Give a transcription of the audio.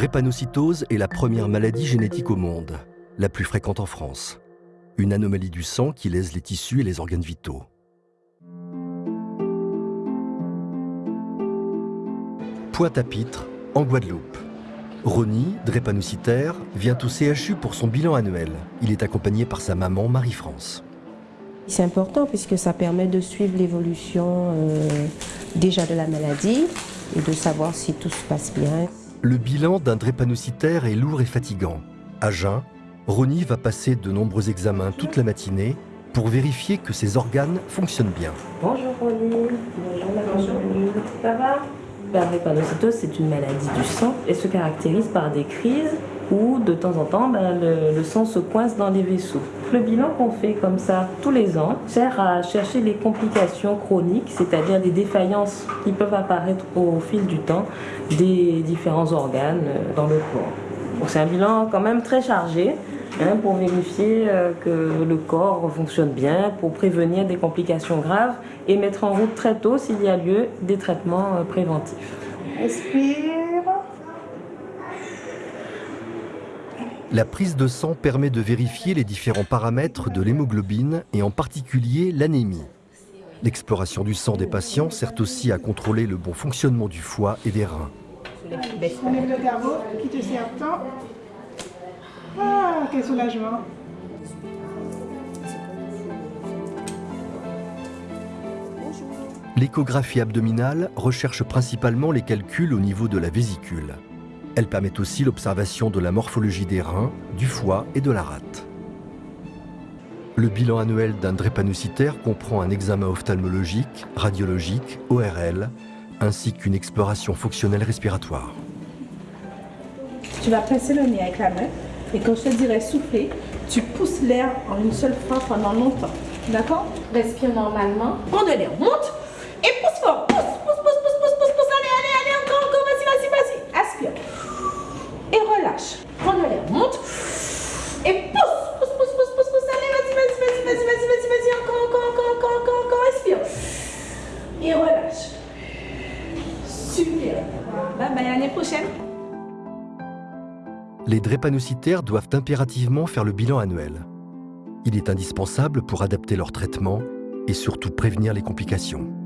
drépanocytose est la première maladie génétique au monde, la plus fréquente en France. Une anomalie du sang qui lèse les tissus et les organes vitaux. Pointe-à-Pitre, en Guadeloupe. Ronnie, drépanocytaire, vient au CHU pour son bilan annuel. Il est accompagné par sa maman Marie-France. C'est important puisque ça permet de suivre l'évolution euh, déjà de la maladie et de savoir si tout se passe bien. Le bilan d'un drépanocytaire est lourd et fatigant. À jeun, Ronnie va passer de nombreux examens toute la matinée pour vérifier que ses organes fonctionnent bien. Bonjour Ronnie, bonjour Bonjour. Ça va? Drépanocytose, c'est une maladie du sang et se caractérise par des crises où de temps en temps ben, le, sang se coince dans les vaisseaux. Le bilan qu'on fait comme ça tous les ans sert à chercher les complications chroniques, c'est-à-dire des défaillances qui peuvent apparaître au fil du temps des différents organes euh, dans le corps. C'est un bilan quand même très chargé hein, pour vérifier euh, que le corps fonctionne bien, pour prévenir des complications graves et mettre en route très tôt, s'il y a lieu, des traitements euh, préventifs. Respire. La prise de sang permet de vérifier les différents paramètres de l'hémoglobine et en particulier l'anémie. L'exploration du sang des patients sert aussi à contrôler le bon fonctionnement du foie et des reins. On met le garrot qui te sert tant. Ah, quel soulagement. L'échographie abdominale recherche principalement les calculs au niveau de la vésicule. Elle permet aussi l'observation de la morphologie des reins, du foie et de la rate. Le bilan annuel d'un drépanocytaire comprend un examen ophtalmologique, radiologique, ORL, ainsi qu'une exploration fonctionnelle respiratoire. Tu vas presser le nez avec la main et quand je te dirai souffler, tu pousses l'air en une seule fois pendant longtemps. D'accord? Respire normalement. Prends de l'air, monte et pousse fort. Pousse, pousse, pousse, pousse, pousse, pousse, pousse. Allez, allez, allez, encore, encore, vas-y, vas-y, vas-y. Aspire. Et relâche. Prends de l'air, monte et pousse. Pousse, pousse, pousse, pousse, pousse. Allez, vas-y, vas-y, vas-y, vas-y, vas-y, vas-y, vas-y. Encore, encore, encore, encore, encore, encore. Respire. Et relâche. Super. Bye bye, à l'année prochaine. Les drépanocytaires doivent impérativement faire le bilan annuel. Il est indispensable pour adapter leur traitement et surtout prévenir les complications.